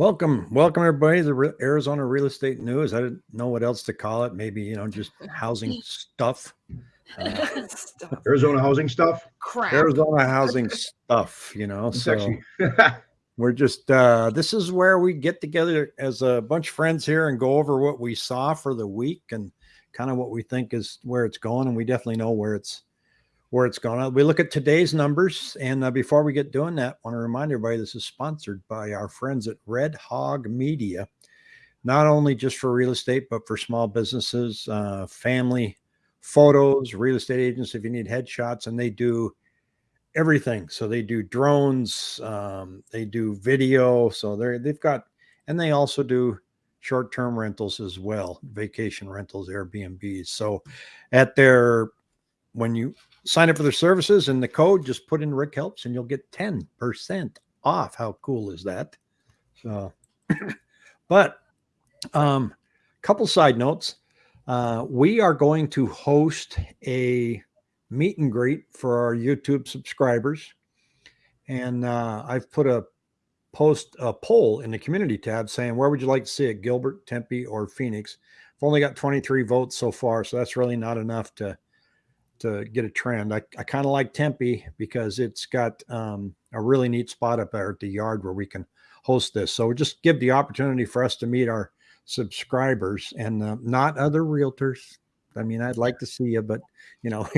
Welcome, welcome everybody to the Re- Arizona Real Estate News. I didn't know what else to call it. Maybe you know just housing stuff. Uh, Stuff. Arizona housing stuff. Crap. Arizona housing stuff. You know, so we're just uh, this is where we get together as a bunch of friends here and go over what we saw for the week and kind of what we think is where it's going. And we definitely know where it's where it's going. We look at today's numbers, and uh, before we get doing that, I want to remind everybody this is sponsored by our friends at Red Hog Media, not only just for real estate, but for small businesses, uh, family photos, real estate agents. If you need headshots, and they do everything. So they do drones, um, they do video. So they're they've got, and they also do short-term rentals as well, vacation rentals, Airbnbs. So at their when you sign up for their services and the code, just put in Rick Helps and you'll get 10% off. How cool is that? So, but um, couple side notes. Uh, we are going to host a meet and greet for our YouTube subscribers. And uh, I've put a post a poll in the community tab saying where would you like to see it, Gilbert, Tempe, or Phoenix? I've only got 23 votes so far, so that's really not enough to to get a trend. I, I kind of like Tempe because it's got um, a really neat spot up there at the yard where we can host this. So just give the opportunity for us to meet our subscribers and uh, not other realtors. I mean, I'd like to see you, but you know,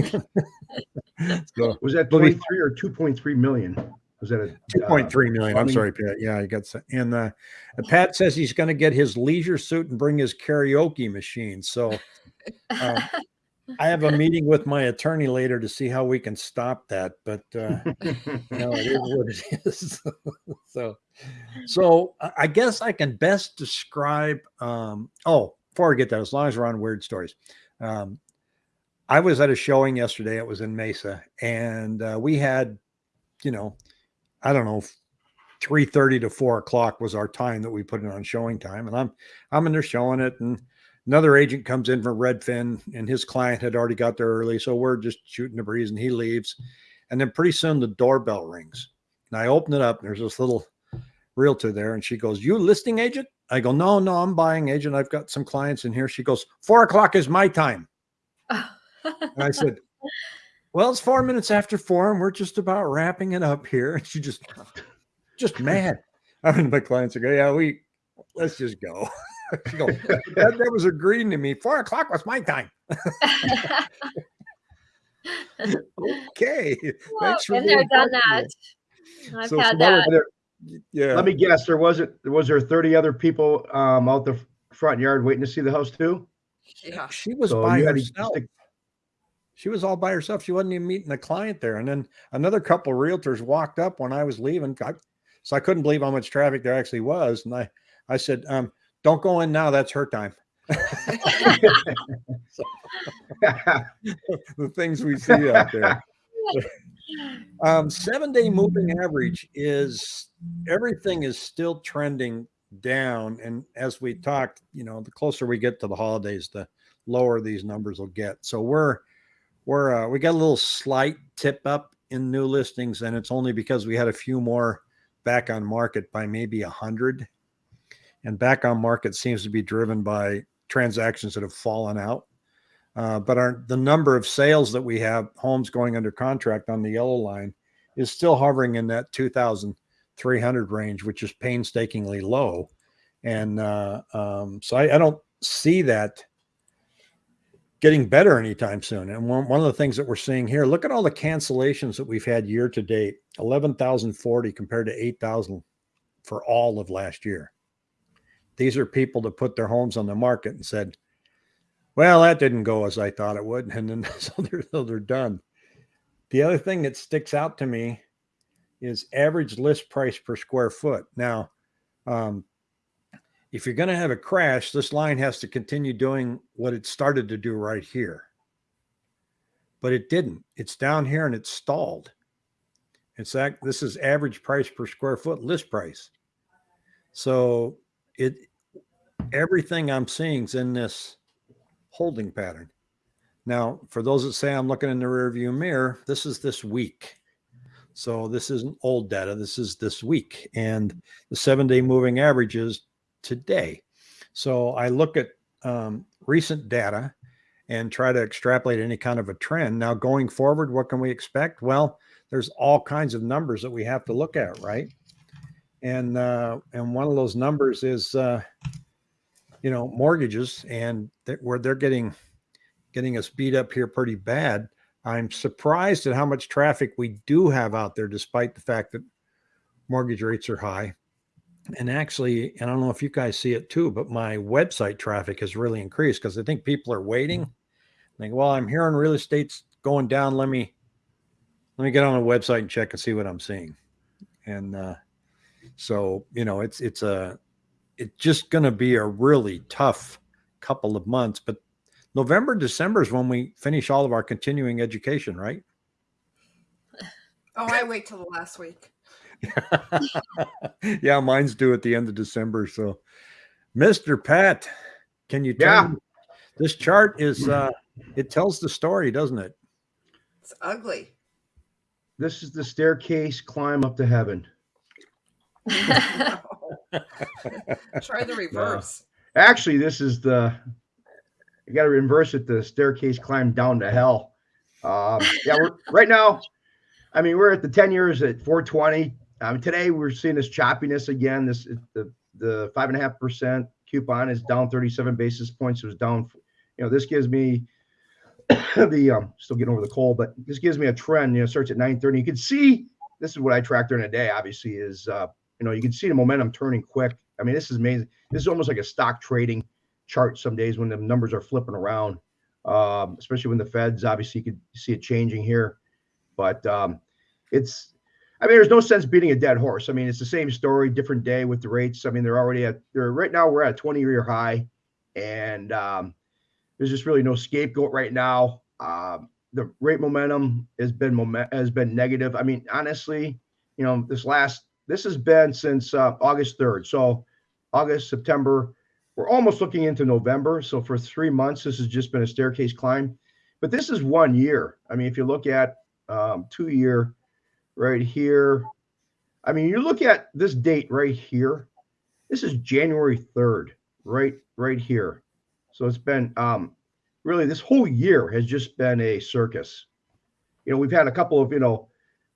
so was that Well, 23 or 2.3 million? Was that a two point three million. I'm sorry, Pat. Yeah, I got some. And uh, Pat says he's going to get his leisure suit and bring his karaoke machine. So um, I have a meeting with my attorney later to see how we can stop that. But uh, no, it is what it is. so, so I- guess I can best describe. Um, oh, before I get that, as long as we're on weird stories, um, I was at a showing yesterday. It was in Mesa, and uh, we had, you know, I don't know, three thirty to four o'clock was our time that we put it on showing time, and I'm I'm in there showing it, and another agent comes in from Redfin, and his client had already got there early, so we're just shooting the breeze, and he leaves, and then pretty soon the doorbell rings, and I open it up, and there's this little realtor there, and she goes, "You listing agent?" I go, "No, no, I'm buying agent. I've got some clients in here." She goes, four o'clock is my time." And I said, Well, it's four minutes after four, and we're just about wrapping it up here. And she just just mad. I mean, my clients are going, Yeah, we let's just go. she goes, that, that was agreeing to me. Four o'clock was my time. Okay. Thanks for Been there, done that. I've So had some that. There- Yeah. Let me guess. There wasn't. Was there 30 other people um, out the front yard waiting to see the house too? Yeah. she was So by you to herself. She was all by herself. She wasn't even meeting the client there. And then another couple realtors walked up when I was leaving. I, so I couldn't believe how much traffic there actually was. And I, I said, um, don't go in now. That's her time. the things we see out there. Um, seven day moving average is everything is still trending down. And as we talked, you know, the closer we get to the holidays, the lower these numbers will get. So we're, we're, uh, we got a little slight tip up in new listings, and it's only because we had a few more back on market by maybe a hundred. And back on market seems to be driven by transactions that have fallen out. Uh, but our the number of sales that we have, homes going under contract on the yellow line, is still hovering in that 2,300 range, which is painstakingly low. And uh, um, so I, I don't see that getting better anytime soon. And one, one of the things that we're seeing here, look at all the cancellations that we've had year to date 11,040 compared to 8,000 for all of last year. These are people that put their homes on the market and said, well, that didn't go as I thought it would. And then so they're, so they're done. The other thing that sticks out to me is average list price per square foot. Now, um, if you're going to have a crash, this line has to continue doing what it started to do right here. But it didn't. It's down here and it's stalled. It's that this is average price per square foot list price. So it everything I'm seeing is in this holding pattern. Now, for those that say I'm looking in the rearview mirror, this is this week. So this isn't old data. This is this week, and the seven-day moving average is today. So I look at um, recent data and try to extrapolate any kind of a trend. Now, going forward, what can we expect? Well, there's all kinds of numbers that we have to look at, right? And uh, and one of those numbers is, uh, you know, mortgages, and th- where they're getting getting us beat up here pretty bad. I'm surprised at how much traffic we do have out there, despite the fact that mortgage rates are high. And actually, and I don't know if you guys see it too, but my website traffic has really increased because I think people are waiting. Like, well, I'm hearing real estate's going down. Let me let me get on the website and check and see what I'm seeing. And uh, so, you know, it's it's a it's just going to be a really tough couple of months. But November, December is when we finish all of our continuing education, right? Oh, I wait till the last week. yeah, mine's due at the end of December. So, Mr. Pat, can you tell Yeah. me- this chart is uh it tells the story, doesn't it? It's ugly. This is the staircase climb up to heaven. Try the reverse. Actually, this is the you got to reverse it. The staircase climb down to hell. Um, yeah, we're right now. I mean, we're at the ten years at 420. Um, today we're seeing this choppiness again. This the the five and a half percent coupon is down 37 basis points. It was down. You know, this gives me the um still getting over the cold, but this gives me a trend. You know, starts at 9:30. You can see this is what I track during the day. Obviously, is uh, you know you can see the momentum turning quick. I mean, this is amazing. This is almost like a stock trading chart some days when the numbers are flipping around, um, especially when the Feds obviously you could see it changing here. But um, it's, I mean, there's no sense beating a dead horse. I mean, it's the same story, different day with the rates. I mean, they're already at, they're right now we're at a 20 year high, and um, there's just really no scapegoat right now. Um, the rate momentum has been moment has been negative. I mean, honestly, you know, this last this has been since uh, August 3rd. So August, September, we're almost looking into November. So for three months, this has just been a staircase climb. But this is one year. I mean, if you look at um, two year right here, I mean, you look at this date right here. This is January 3rd, right, right here. So it's been um, really this whole year has just been a circus. You know, we've had a couple of, you know,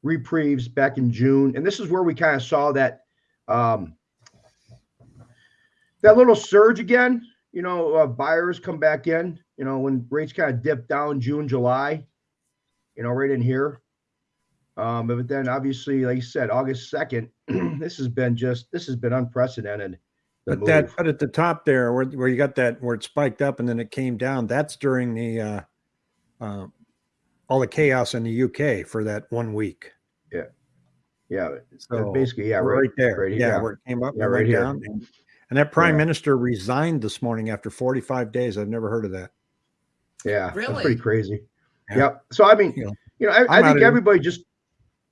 reprieves back in June, and this is where we kind of saw that um, that little surge again. You know, uh, buyers come back in. You know, when rates kind of dip down June, July. You know, right in here. Um, but then obviously, like you said, August second, this has been just this has been unprecedented. But that move. but at the top there where, where you got that where it spiked up and then it came down, that's during the uh uh all the chaos in the UK for that one week. Yeah, So basically, yeah, right, right, there. right here, yeah, yeah. where it came up Yeah, and right right here. down. And, and that prime Yeah. minister resigned this morning after 45 days. I've never heard of that. Yeah, that's Really? pretty crazy. Yeah. Yep. So I mean, You know, you know, I, I'm I outta think here. everybody just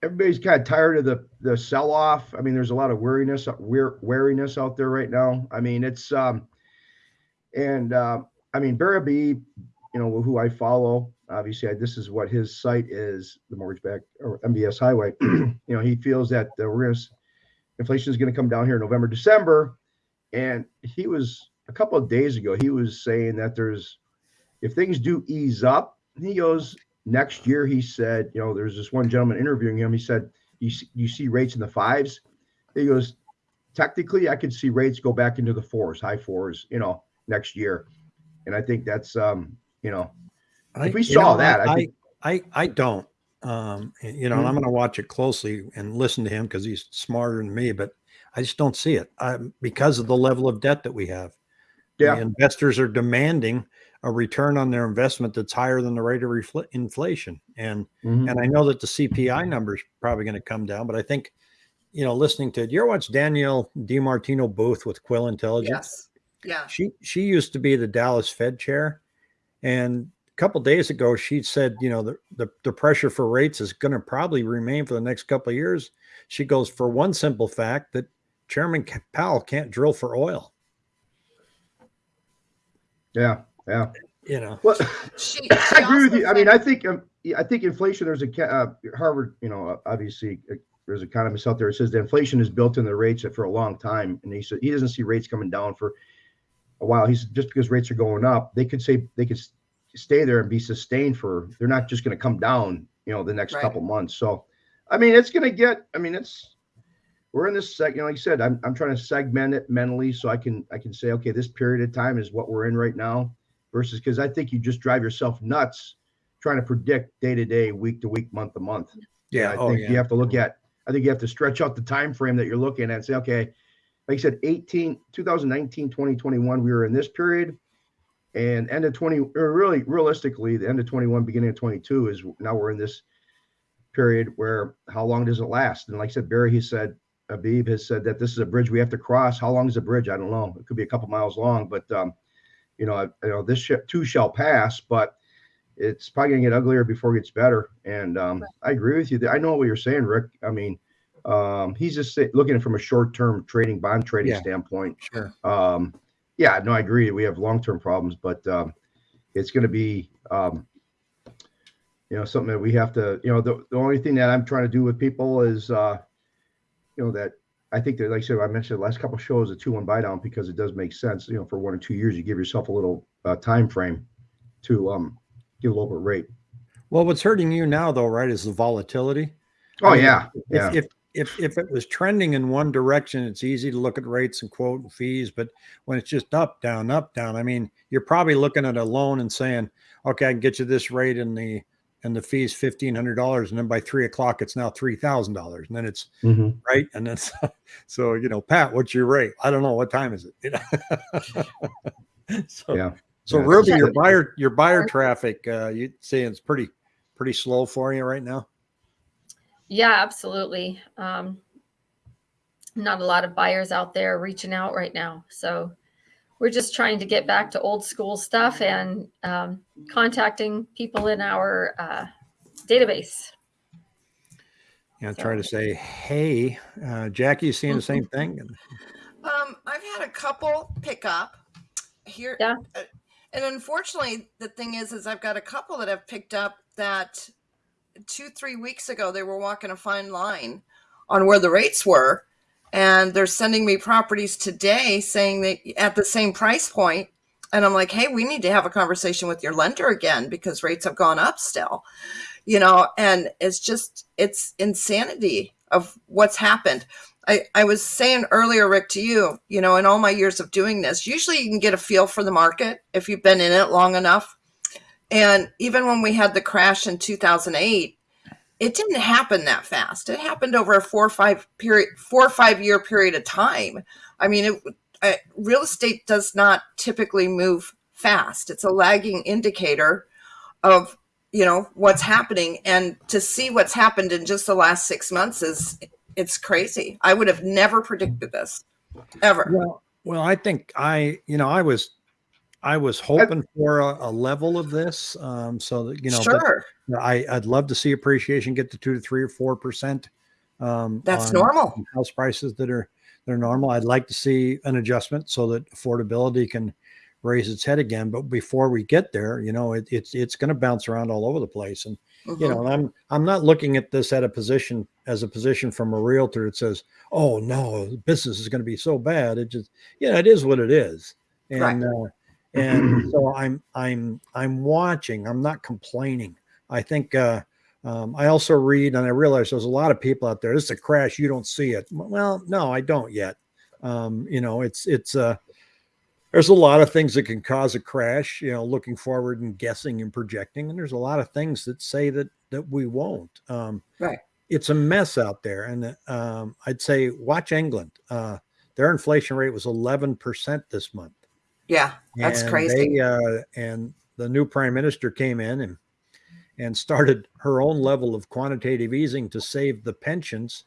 everybody's kind of tired of the the sell off. I mean, there's a lot of weariness, wear, wariness out there right now. I mean, it's um, and uh, I mean Barry Habib, you know, who I follow. Obviously, I, this is what his site is, the mortgage back or MBS Highway. you know, he feels that we're gonna inflation is going to come down here in November, December, and he was a couple of days ago. He was saying that there's if things do ease up, he goes next year. He said, you know, there's this one gentleman interviewing him. He said, you see, you see rates in the fives. He goes, technically, I could see rates go back into the fours, high fours, you know, next year. And I think that's, um, you know, I, we saw know, that, I I, think- I, I don't. Um, you know, and I'm going to watch it closely and listen to him because he's smarter than me, but I just don't see it um, because of the level of debt that we have. yeah, The investors are demanding a return on their investment that's higher than the rate of refl- inflation. And mhm. and I know that the CPI number is probably going to come down, but I think, you know, listening to you ever watch Danielle DiMartino Booth with Quill Intelligence? Yes. Yeah. She she used to be the Dallas Fed chair, and a couple days ago she said, you know, the, the the pressure for rates is going to probably remain for the next couple of years. She goes for one simple fact that Chairman Powell can't drill for oil. yeah, yeah. you know, Well, She, she I agree with you. I mean, I think um, I think inflation. There's a uh, Harvard, you know, uh, obviously uh, there's economists out there that says that inflation is built in the rates for a long time, and he said he doesn't see rates coming down for a while. He's just because rates are going up, they could say they could s- stay there and be sustained for. They're not just going to come down, you know, the next Right. couple months. So, I mean, it's going to get. I mean, it's we're in this seg. You know, like I said, I'm I'm trying to segment it mentally so I can I can say, okay, this period of time is what we're in right now versus because I think you just drive yourself nuts trying to predict day to day, week to week, month to month. yeah. I oh, think yeah. you have to look at. I think you have to stretch out the time frame that you're looking at and say, okay, like I said, 18, 2019, 2021, we were in this period. And end of 20, or really realistically, the end of 21, beginning of 22 is now we're in this period where how long does it last? And like I said, Barry, he said, Habib has said that this is a bridge we have to cross. How long is the bridge? I don't know. It could be a couple miles long, but um, you know, I, you know, this sh- too shall pass, but it's probably gonna get uglier before it gets better. And um, I agree with you. I know what you're saying, Rick. I mean, um, he's just say, looking from a short-term trading, bond trading Yeah. standpoint. Sure. Yeah, no, I agree. We have long-term problems, but um, it's going to be, um, you know, something that we have to. You know, the, the only thing that I'm trying to do with people is, uh, you know, that I think that, like I said, I mentioned the last couple of shows, a two-one buy down because it does make sense. You know, for one or two years, you give yourself a little uh, time frame to um, get a lower rate. Well, what's hurting you now, though, right, is the volatility. Oh I mean, yeah, If, yeah. if if if it was trending in one direction, it's easy to look at rates and quote and fees. But when it's just up, down, up, down, I mean, you're probably looking at a loan and saying, "Okay, I can get you this rate and the and the fees fifteen hundred dollars," and then by three o'clock, it's now three thousand dollars, and then it's Mhm. right, and then so, so you know, Pat, what's your rate? I don't know. What time is it? You know? so Yeah. so Yeah, Ruby, your buyer your buyer traffic, uh, you saying it's pretty pretty slow for you right now? Yeah, absolutely. Um, not a lot of buyers out there reaching out right now. So we're just trying to get back to old school stuff and um, contacting people in our uh, database. you know, try to say, hey, uh, Jackie, you seeing the same thing? Um, I've had a couple pick up here. Yeah. uh, And unfortunately, the thing is, is I've got a couple that have picked up that two, three weeks ago they were walking a fine line on where the rates were, and they're sending me properties today saying that at the same price point. and I'm like, hey, we need to have a conversation with your lender again because rates have gone up still, you know, and it's just it's insanity of what's happened. I, I was saying earlier, Rick, to you, you know, in all my years of doing this, usually you can get a feel for the market if you've been in it long enough. And even when we had the crash in 2008, it didn't happen that fast. It happened over a four or five period, four or five year period of time. I mean, it, uh, real estate does not typically move fast. It's a lagging indicator of you know what's happening, and to see what's happened in just the last six months is it's crazy. I would have never predicted this ever. well, well, I think I, you know, I was, I was hoping for a, a level of this, um, so that you know, sure, I, I'd love to see appreciation get to two to three or four percent. Um, that's on normal. House prices that are that are normal. I'd like to see an adjustment so that affordability can raise its head again. But before we get there, you know, it, it's it's going to bounce around all over the place. And you Mhm. know, and I'm I'm not looking at this at a position as a position from a realtor that says, "Oh no, business is going to be so bad." It just, yeah, it is what it is, and Right. uh, and so I'm I'm I'm watching. I'm not complaining. I think uh, um, I also read and I realize there's a lot of people out there. This is a crash. You don't see it. Well, no, I don't yet. Um, you know, it's it's uh, there's a lot of things that can cause a crash. You know, looking forward and guessing and projecting, and there's a lot of things that say that that we won't. Um, Right. It's a mess out there, and um, I'd say watch England. Uh, their inflation rate was 11 percent this month. Yeah, that's And crazy. They, uh, and the new prime minister came in and and started her own level of quantitative easing to save the pensions,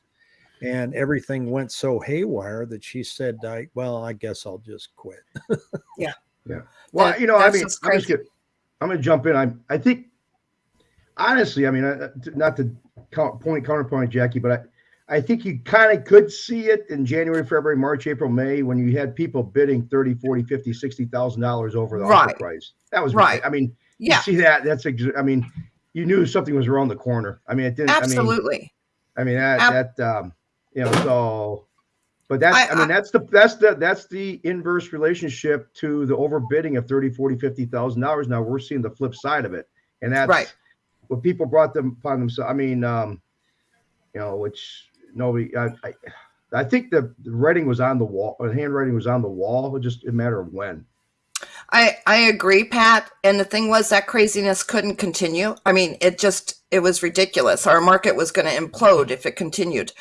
and everything went so haywire that she said, "I well, I guess I'll just quit." Yeah. Yeah. Well, That- you know, I mean, I'm just crazy. get, I'm going to jump in. I I think honestly, I mean, uh, not to count, point counterpoint Jackie, but I think you kind of could see it in January, February, March, April, May when you had people bidding 30, 40, 50, 60,000 dollars over the offer price. That was Right. I mean, you Yeah, see that that's ex- I mean, you knew something was around the corner. I mean, it didn't I mean, absolutely. I mean that Ab- that um you know so but that's I, I- mean I- that's the that's the that's the inverse relationship to the overbidding of 30 40 50,000 dollars now we're seeing the flip side of it and that's Right. what people brought them upon themselves I mean um you know which nobody I I, I think the, the writing was on the wall the handwriting was on the wall it just a matter of when I I agree, Pat. And the thing was that craziness couldn't continue. I mean, it just it was ridiculous. Our market was going to implode if it continued.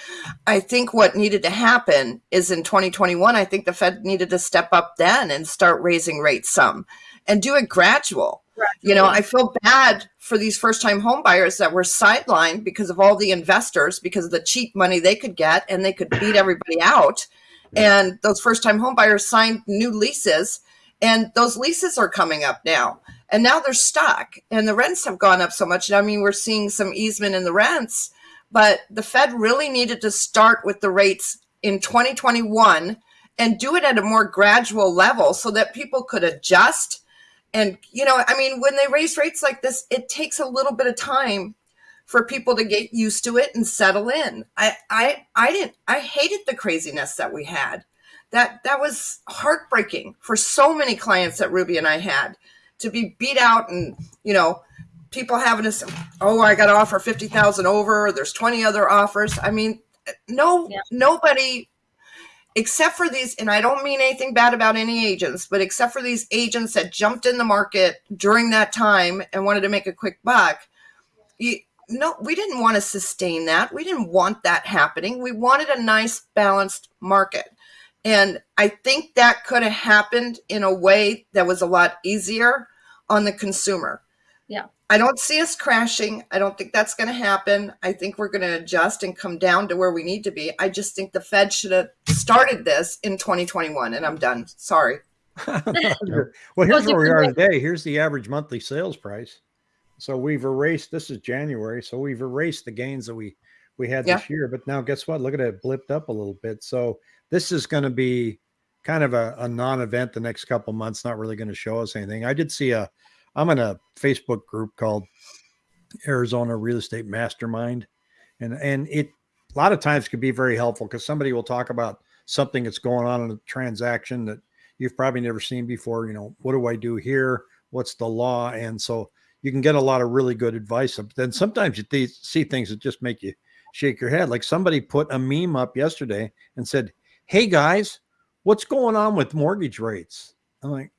I think what needed to happen is in 2021. I think the Fed needed to step up then and start raising rates some, and do it gradual. You know, I feel bad for these first time home buyers that were sidelined because of all the investors, because of the cheap money they could get and they could beat everybody out. And those first time home buyers signed new leases and those leases are coming up now. And now they're stuck and the rents have gone up so much. I mean, we're seeing some easement in the rents, but the Fed really needed to start with the rates in 2021 and do it at a more gradual level so that people could adjust and you know i mean when they raise rates like this it takes a little bit of time for people to get used to it and settle in. I i i didn't i hated the craziness that we had. That that was heartbreaking for so many clients that ruby and i had to be beat out and you know people having to say, oh i got to offer 50000 over. There's 20 other offers. I mean no Yeah. nobody except for these, and I don't mean anything bad about any agents, but except for these agents that jumped in the market during that time and wanted to make a quick buck, you, no, we didn't want to sustain that. We didn't want that happening. We wanted a nice, balanced market. And I think that could have happened in a way that was a lot easier on the consumer. Yeah. I don't see us crashing. I don't think that's going to happen. I think we're going to adjust and come down to where we need to be. I just think the Fed should have started this in 2021. And I'm done. Sorry. well, Well, here's where we are today. Here's the average monthly sales price. So we've erased. This is January, so we've erased the gains that we we had Yeah. this year. But now, guess what? Look at it, blipped up a little bit. So this is going to be kind of a, a non-event the next couple months. Not really going to show us anything. I did see a. I'm in a Facebook group called Arizona Real Estate Mastermind, and and it a lot of times can be very helpful because somebody will talk about something that's going on in a transaction that you've probably never seen before. You know, what do I do here? What's the law? And so you can get a lot of really good advice. But then sometimes you see things that just make you shake your head. Like somebody put a meme up yesterday and said, Hey guys, what's going on with mortgage rates? I'm like,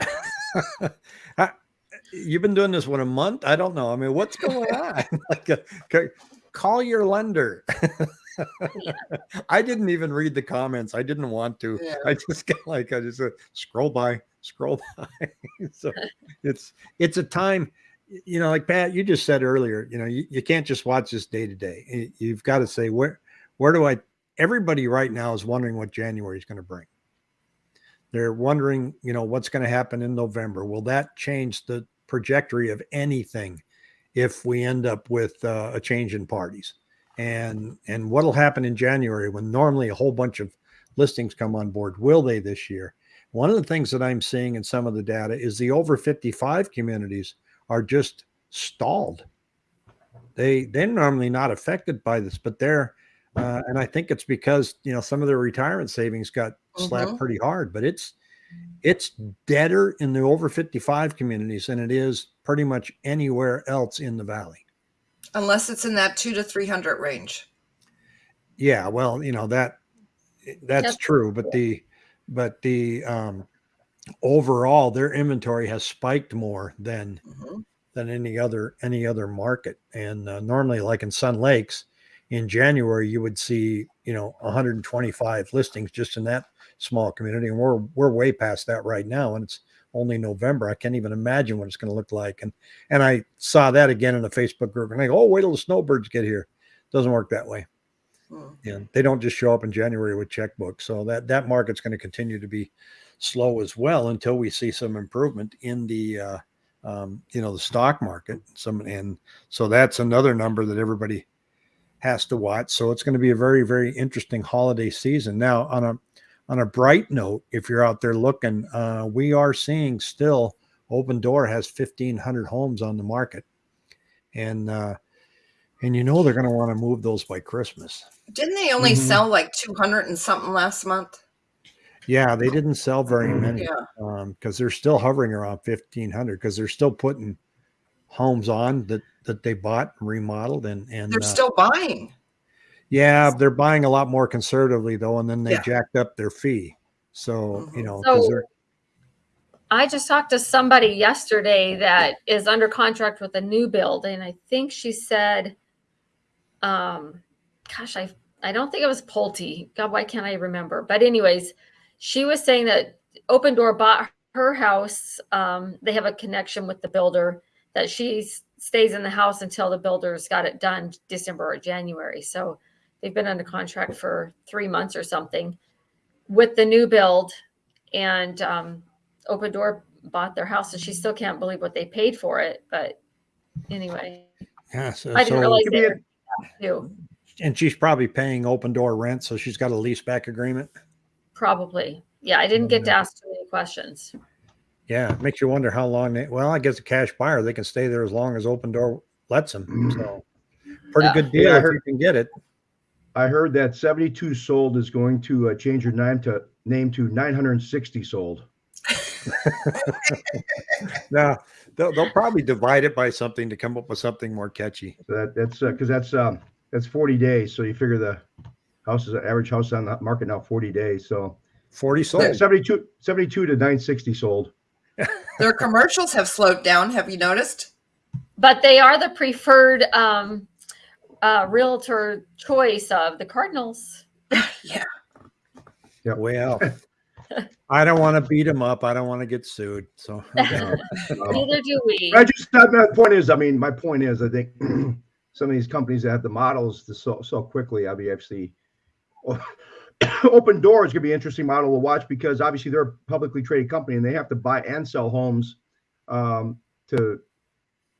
"I- You've been doing this what a month? I don't know. I mean, what's going on? like, uh, c- call your lender. I didn't even read the comments. I didn't want to. Yeah. I just got like I just uh, scroll by, scroll by. so it's it's a time, you know, like Pat, you just said earlier. You know, you, you can't just watch this day to day. You've got to say where where do I? Everybody right now is wondering what January is going to bring. They're wondering, you know, what's going to happen in November. Will that change the trajectory of anything if we end up with uh, a change in parties? And and what'll happen in January when normally a whole bunch of listings come on board? Will they this year? One of the things that I'm seeing in some of the data is the over 55 communities are just stalled. They they're normally not affected by this, but they're uh, and I think it's because you know some of their retirement savings got slapped Mhm. pretty hard, but it's it's deader in the over 55 communities than it is pretty much anywhere else in the valley. Unless it's in that two to 300 range. Yeah, well, you know that that's Yep. true, but the but the um overall their inventory has spiked more than Mhm. than any other any other market. And uh, normally, like in Sun Lakes, in January you would see you know 125 listings just in that small community, and we're we're way past that right now, and it's only November. I can't even imagine what it's going to look like. And and I saw that again in the Facebook group, and I go, oh, wait till the snowbirds get here. Doesn't work that way. Mm. and they don't just show up in January with checkbooks. So that that market's going to continue to be slow as well until we see some improvement in the uh, um, you know the stock market. Some and so that's another number that everybody has to watch. So it's going to be a very, very interesting holiday season. Now, on a on a bright note, if you're out there looking, uh, we are seeing still Opendoor has 1,500 homes on the market, and uh, and you know they're going to want to move those by Christmas. Didn't they only Mhm. sell like 200 and something last month? Yeah, they didn't sell very many Yeah. because they're still hovering around 1,500 because they're still putting homes on that that they bought and remodeled and and They're uh, still buying. Yeah, they're buying a lot more conservatively though, and then they Yeah. jacked up their fee. So you Mhm. know, 'cause So- I just talked to somebody yesterday that is under contract with a new build, and I think she said, um, gosh, I I don't think it was Pulte. God, why can't I remember? But anyways, she was saying that Opendoor bought her house. Um, they have a connection with the builder that she s- stays in the house until the builder's got it done December or January. So they've been under contract for three months or something with the new build, and um, Opendoor bought their house, and she still can't believe what they paid for it. But anyway, yeah, so, I didn't so- realize Give they were too. and she's probably paying Opendoor rent, so she's got a lease back agreement. Probably, yeah. I didn't get to ask too many questions. Yeah, it makes you wonder how long they. Well, I guess a cash buyer they can stay there as long as Opendoor lets them. So pretty Yeah. good deal Yeah, I if heard- you can get it. I heard that 72 sold is going to uh, change your name to name to 960 sold. Now they'll, they'll probably divide it by something to come up with something more catchy. That that's because that's um that's 40 days. So you figure the house is an average house on the market now 40 days. So Forty sold. yeah, 72 72 to 960 sold. Their commercials have slowed down. Have you noticed? But they are the preferred um, uh, realtor choice of the Cardinals. Yeah. Way out. I don't want to beat them up. I don't want to get sued. So Neither do we. I just my point is, I mean, my point is, I think some of these companies that have the models to sell so quickly, obviously, Opendoor is going to be an interesting model to watch because obviously they're a publicly traded company and they have to buy and sell homes um, to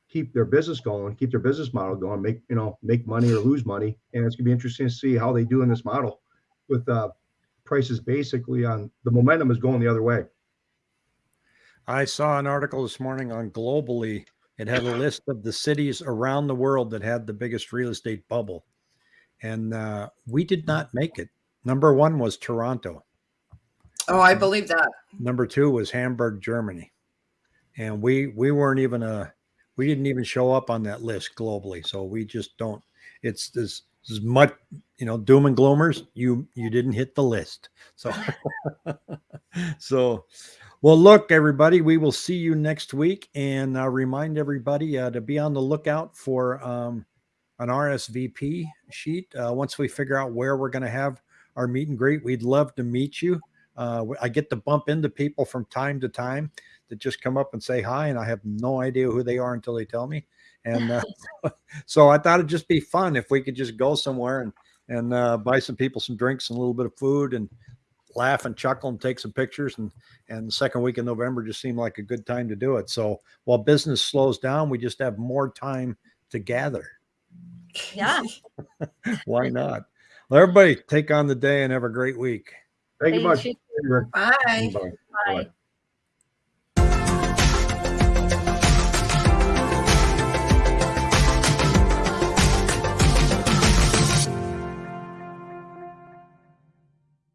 keep their business going, keep their business model going, make you know make money or lose money, and it's going to be interesting to see how they do in this model with uh, prices basically on the momentum is going the other way. I saw an article this morning on Globally. It had a list of the cities around the world that had the biggest real estate bubble. And uh, we did not make it. Number one was Toronto. Oh, I believe that. Number two was Hamburg, Germany. And we we weren't even a we didn't even show up on that list globally. So we just don't it's this as much you know doom and gloomers you you didn't hit the list so so well look everybody we will see you next week and uh, remind everybody uh, to be on the lookout for um, an rsvp sheet uh, once we figure out where we're going to have our meet and greet we'd love to meet you uh, i get to bump into people from time to time that just come up and say hi and i have no idea who they are until they tell me and uh, so I thought it'd just be fun if we could just go somewhere and and uh, buy some people some drinks and a little bit of food and laugh and chuckle and take some pictures and and the second week in November just seemed like a good time to do it. So while business slows down, we just have more time to gather. Yeah. Why not? Well, everybody take on the day and have a great week. Thank you much. you. Bye. Bye. Bye. Bye.